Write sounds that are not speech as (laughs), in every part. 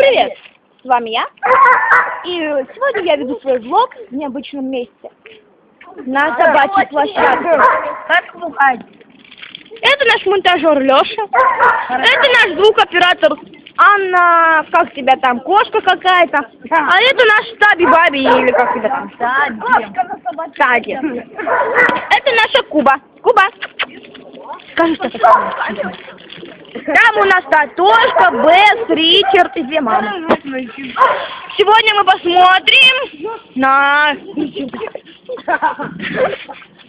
Привет! С вами я. И сегодня я веду свой влог в необычном месте. На собачьей площадке. Как? Это наш монтажер Леша. Это наш звукоператор Анна, как тебя там, кошка какая-то. А это наш Таби Баби или как тебя там. Тади. Это наша Куба. Куба. Скажи, что такое. Там у нас Татошка, Бесс, Ричард и две мамы. Сегодня мы посмотрим на...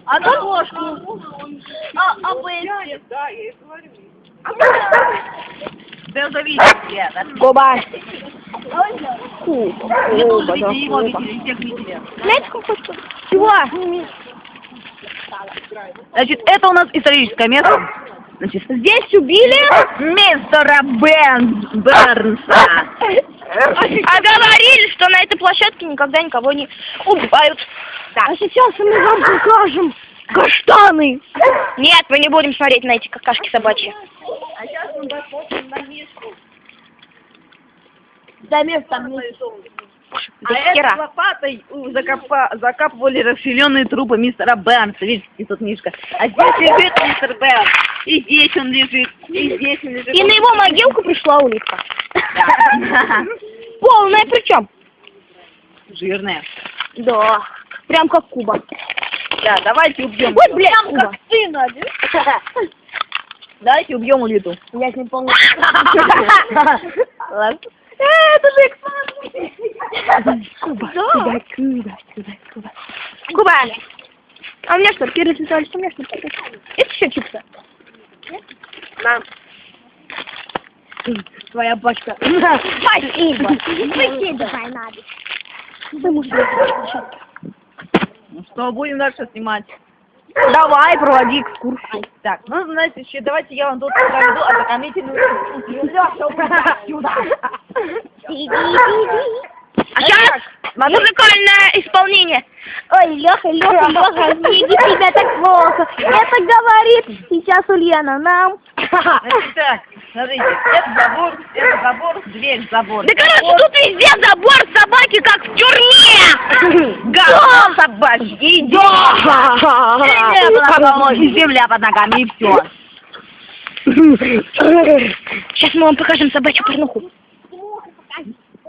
А на ложку? А, а Бесси? Да завидите, да? Куба. Куба. Вы тоже Куба, да, видели его, видели, всех видели. Знаете, как хочется? Чего? Значит, это у нас историческое место. Значит, Здесь убили мистера Бен Бернса. А говорили, что на этой площадке никогда никого не убивают. А сейчас мы вам покажем каштаны. Нет, мы не будем смотреть на эти какашки собачьи. А сейчас мы посмотрим на миску. Да место А это лопатой у, закопа, закапывали расфиленные трупы мистера Бернса. Видите, тут Мишка. А здесь лежит мистер Бернс. И здесь он лежит. И здесь он лежит. И на его могилку пришла улитка. Да. Полная причем. Жирная. Да. Прям как Куба. Да, давайте убьем. Ой, блядь, Куба. ты, Надя. Давайте убьем улиту. Я с ним полный. Ладно. Э, Это же. Куба, Куба, Куба, Куба, Куба. Куба. А у меня что, Кирилл Витальевич, у меня что? Это еще чипсы? На. Твоя пачка. Спасибо. Выкидывай надо. Потому что Ну что, будем дальше снимать. Давай, проводи экскурсию. Так, ну, знаете, еще давайте я вам тут проведу ознакомительную экскурсию. Лёша, уходи отсюда. А сейчас музыкальное исполнение. Ой, Леха, Леха, Леха, не себя так плохо. Это говорит сейчас Ульяна нам. Значит так, смотрите, это забор, это забор, дверь, забор. Да короче, тут везде забор собаки, как в тюрьме. Гол собачий, иди. И земля под ногами, и все. Сейчас мы вам покажем собачью порнуху.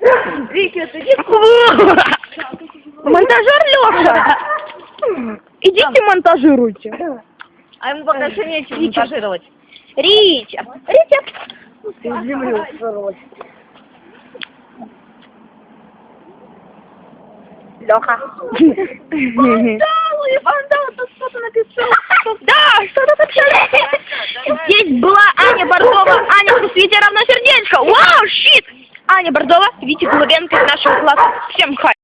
(laughs) Монтажер Леша. Идите монтажируйте. А ему пока что нечего монтажировать. Рича. Рича. Леха. Вандалы, вандалы, тут что-то написал. Да, что-то там Здесь была Аня Бордова. Аня в свете равно сердечко. Вау, щит. Аня Бордова, Витя Головенко из нашего класса. Всем хай.